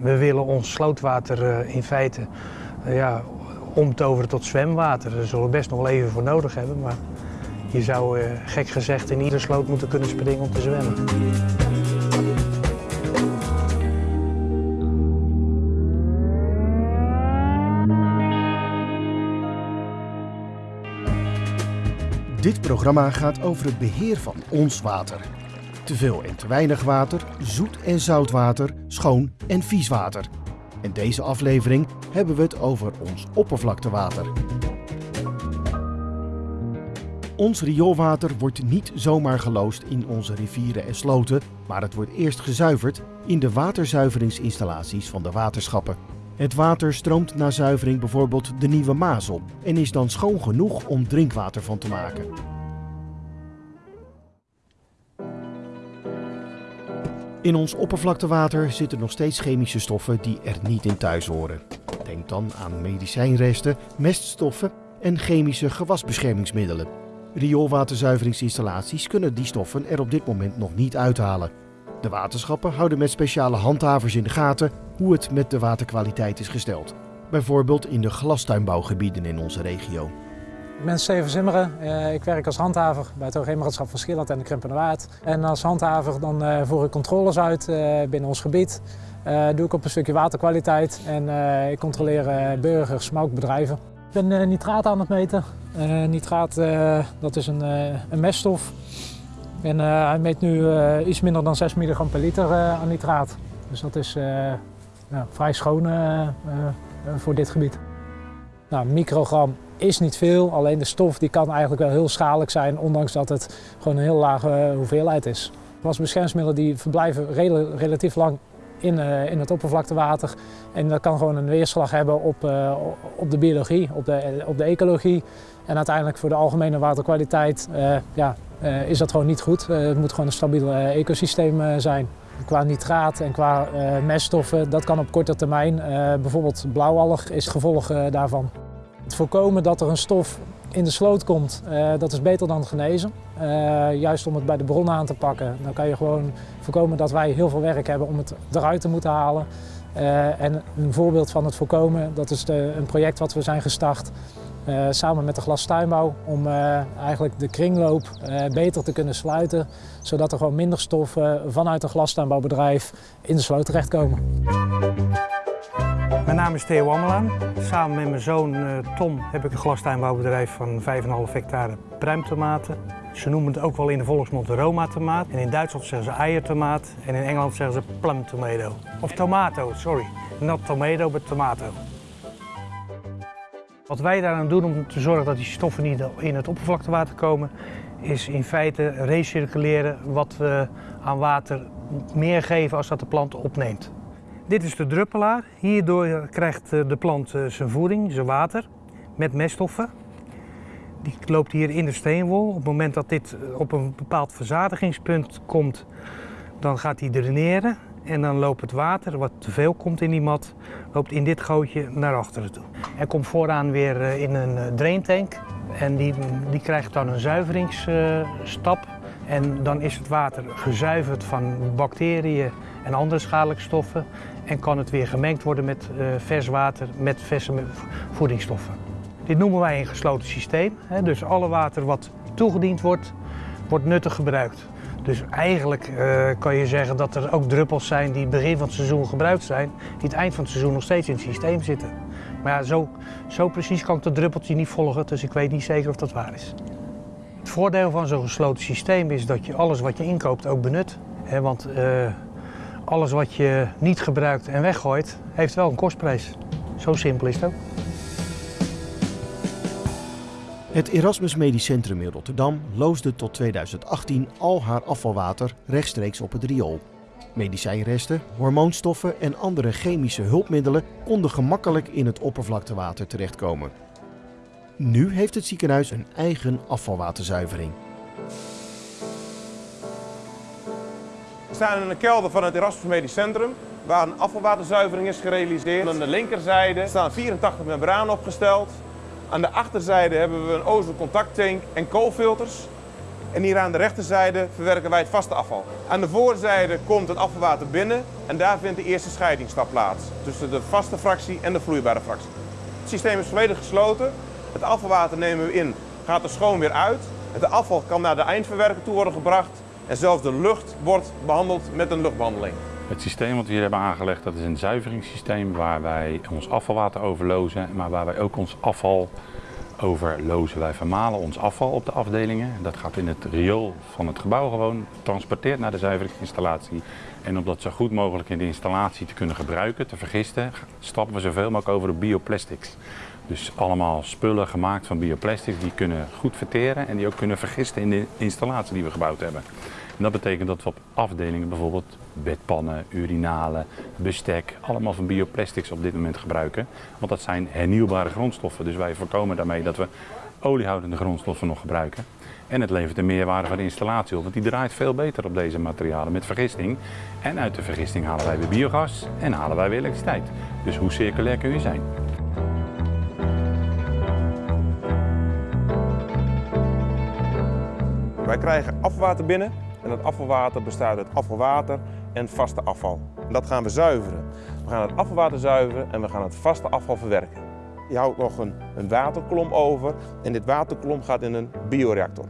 We willen ons slootwater in feite ja, omtoveren tot zwemwater. Daar zullen we best nog wel even voor nodig hebben. Maar je zou gek gezegd in ieder sloot moeten kunnen springen om te zwemmen. Dit programma gaat over het beheer van ons water. Te veel en te weinig water, zoet en zout water, schoon en vies water. In deze aflevering hebben we het over ons oppervlaktewater. Ons rioolwater wordt niet zomaar geloosd in onze rivieren en sloten, maar het wordt eerst gezuiverd in de waterzuiveringsinstallaties van de waterschappen. Het water stroomt na zuivering bijvoorbeeld de Nieuwe Maas op en is dan schoon genoeg om drinkwater van te maken. In ons oppervlaktewater zitten nog steeds chemische stoffen die er niet in thuis horen. Denk dan aan medicijnresten, meststoffen en chemische gewasbeschermingsmiddelen. Rioolwaterzuiveringsinstallaties kunnen die stoffen er op dit moment nog niet uithalen. De waterschappen houden met speciale handhavers in de gaten hoe het met de waterkwaliteit is gesteld. Bijvoorbeeld in de glastuinbouwgebieden in onze regio. Ik ben Steven Zimmeren. Eh, ik werk als handhaver bij het Hoogheemraadschap van Schieland en de Krimpen Waard. En als handhaver dan eh, voer ik controles uit eh, binnen ons gebied. doe ik op een stukje waterkwaliteit en ik controleer burgers, maar. Ik ben nitraat aan het meten. nitraat dat is een, meststof. En hij meet nu iets minder dan 6 milligram per liter aan nitraat. Dus dat is vrij schoon voor dit gebied. Nou, microgram is niet veel, alleen de stof die kan eigenlijk wel heel schadelijk zijn, ondanks dat het gewoon een heel lage hoeveelheid is. Wasbeschermingsmiddelen die verblijven relatief lang in, uh, in het oppervlaktewater. En dat kan gewoon een weerslag hebben op, uh, op de biologie, op de, op de ecologie. En uiteindelijk voor de algemene waterkwaliteit ja, is dat gewoon niet goed. het moet gewoon een stabiel ecosysteem zijn. Qua nitraat en qua meststoffen, dat kan op korte termijn. bijvoorbeeld blauwalg is het gevolg daarvan. Het voorkomen dat er een stof in de sloot komt, uh, dat is beter dan genezen. Uh, juist om het bij de bron aan te pakken. Dan kan je gewoon voorkomen dat wij heel veel werk hebben om het eruit te moeten halen. Uh, en een voorbeeld van het voorkomen, dat is de, een project wat we zijn gestart samen met de glastuinbouw. Om eigenlijk de kringloop beter te kunnen sluiten. Zodat er gewoon minder stoffen vanuit een glastuinbouwbedrijf in de sloot terechtkomen. Naam is Theo Ammelaan. Samen met mijn zoon uh, Tom heb ik een glastuinbouwbedrijf van 5,5 hectare pruimtomaten. Ze noemen het ook wel in de volksmond Roma-tomaat. En in Duitsland zeggen ze eiertomaat en in Engeland zeggen ze plum tomato. Of tomato, sorry. Not tomato, but tomato. Wat wij daaraan doen om te zorgen dat die stoffen niet in het oppervlaktewater komen, is in feite recirculeren wat we aan water meer geven als dat de plant opneemt. Dit is de druppelaar. Hierdoor krijgt eh, de plant eh, zijn voeding, zijn water, met meststoffen. Die loopt hier in de steenwol. Op het moment dat dit eh, op een bepaald verzadigingspunt komt, dan gaat hij draineren. En dan loopt het water, wat te veel komt in die mat, loopt in dit gootje naar achteren toe. Er komt vooraan weer in een draintank. En die, die krijgt dan een zuiveringsstap. En dan is het water gezuiverd van bacteriën en andere schadelijke stoffen en kan het weer gemengd worden met uh, vers water met verse voedingsstoffen. Dit noemen wij een gesloten systeem. Dus alle water wat toegediend wordt, wordt nuttig gebruikt. Dus eigenlijk uh, kan je zeggen dat er ook druppels zijn die begin van het seizoen gebruikt zijn, die het eind van het seizoen nog steeds in het systeem zitten. Maar ja, zo, zo precies kan ik dat druppeltje niet volgen, dus ik weet niet zeker of dat waar is. Het voordeel van zo'n gesloten systeem is dat je alles wat je inkoopt ook benut. Want uh, alles wat je niet gebruikt en weggooit, heeft wel een kostprijs. Zo simpel is het ook. Het Erasmus Medisch Centrum in Rotterdam loosde tot 2018 al haar afvalwater rechtstreeks op het riool. Medicijnresten, hormoonstoffen en andere chemische hulpmiddelen konden gemakkelijk in het oppervlaktewater terechtkomen. Nu heeft het ziekenhuis een eigen afvalwaterzuivering. Staan in de kelder van het Erasmus Medisch Centrum, waar een afvalwaterzuivering is gerealiseerd. Aan de linkerzijde staan 84 membranen opgesteld. Aan de achterzijde hebben we een ozoncontacttank en koolfilters. En hier aan de rechterzijde verwerken wij het vaste afval. Aan de voorzijde komt het afvalwater binnen en daar vindt de eerste scheidingsstap plaats. Tussen de vaste fractie en de vloeibare fractie. Het systeem is volledig gesloten. Het afvalwater nemen we in, gaat er schoon weer uit. Het afval kan naar de eindverwerker toe worden gebracht. En zelfs de lucht wordt behandeld met een luchtbehandeling. Het systeem wat we hier hebben aangelegd, dat is een zuiveringssysteem waar wij ons afvalwater overlozen, maar waar wij ook ons afval overlozen. Wij vermalen ons afval op de afdelingen. Dat gaat in het riool van het gebouw gewoon, transporteert naar de zuiveringsinstallatie. En om dat zo goed mogelijk in de installatie te kunnen gebruiken, te vergisten, stappen we zoveel mogelijk over op bioplastics. Dus allemaal spullen gemaakt van bioplastics die kunnen goed verteren en die ook kunnen vergisten in de installatie die we gebouwd hebben. En dat betekent dat we op afdelingen bijvoorbeeld bedpannen, urinalen, bestek, allemaal van bioplastics op dit moment gebruiken. Want dat zijn hernieuwbare grondstoffen. Dus wij voorkomen daarmee dat we oliehoudende grondstoffen nog gebruiken. En het levert een meerwaarde voor de installatie op, want die draait veel beter op deze materialen met vergisting. En uit de vergisting halen wij weer biogas en halen wij weer elektriciteit. Dus hoe circulair kun je zijn? Wij krijgen afvalwater binnen en dat afvalwater bestaat uit afvalwater en vaste afval. Dat gaan we zuiveren. We gaan het afvalwater zuiveren en we gaan het vaste afval verwerken. Je houdt nog een, een waterkolom over en dit waterkolom gaat in een bioreactor.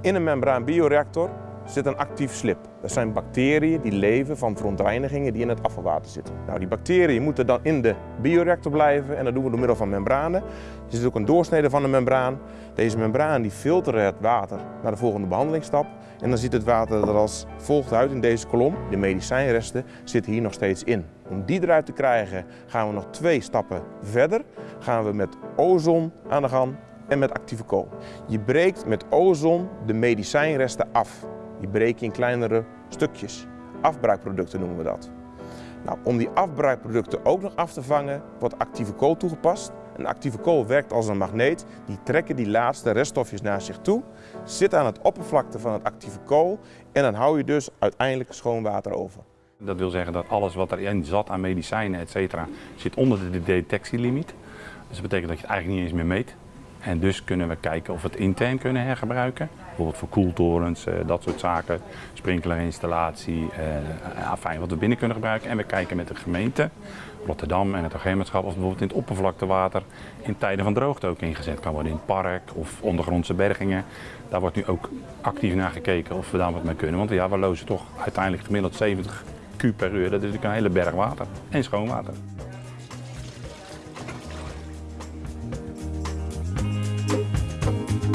In een membraan bioreactor zit een actief slip. Dat zijn bacteriën die leven van verontreinigingen die in het afvalwater zitten. Nou, die bacteriën moeten dan in de bioreactor blijven en dat doen we door middel van membranen. Er zit ook een doorsnede van de membraan. Deze membraan die filteren het water naar de volgende behandelingsstap. En dan ziet het water er als volgt uit in deze kolom. De medicijnresten zitten hier nog steeds in. Om die eruit te krijgen gaan we nog twee stappen verder. Gaan we met ozon aan de gang en met actieve kool. Je breekt met ozon de medicijnresten af. Die breek je in kleinere stukjes. Afbraakproducten noemen we dat. Nou, om die afbraakproducten ook nog af te vangen, wordt actieve kool toegepast. Een actieve kool werkt als een magneet. Die trekken die laatste reststofjes naar zich toe, zit aan het oppervlakte van het actieve kool en dan hou je dus uiteindelijk schoon water over. Dat wil zeggen dat alles wat erin zat aan medicijnen, et cetera, zit onder de detectielimiet. Dus dat betekent dat je het eigenlijk niet eens meer meet. En dus kunnen we kijken of we het intern kunnen hergebruiken. Bijvoorbeeld voor koeltorens, eh, dat soort zaken, sprinklerinstallatie, eh, fijn wat we binnen kunnen gebruiken. En we kijken met de gemeente, Rotterdam en het agentschap of bijvoorbeeld in het oppervlaktewater in tijden van droogte ook ingezet kan worden. In het park of ondergrondse bergingen. Daar wordt nu ook actief naar gekeken of we daar wat mee kunnen. Want ja, we lozen toch uiteindelijk gemiddeld 70 Q per uur. Dat is natuurlijk een hele berg water en schoon water.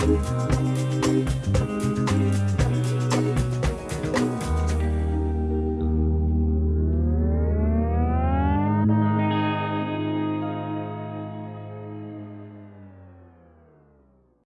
Bye.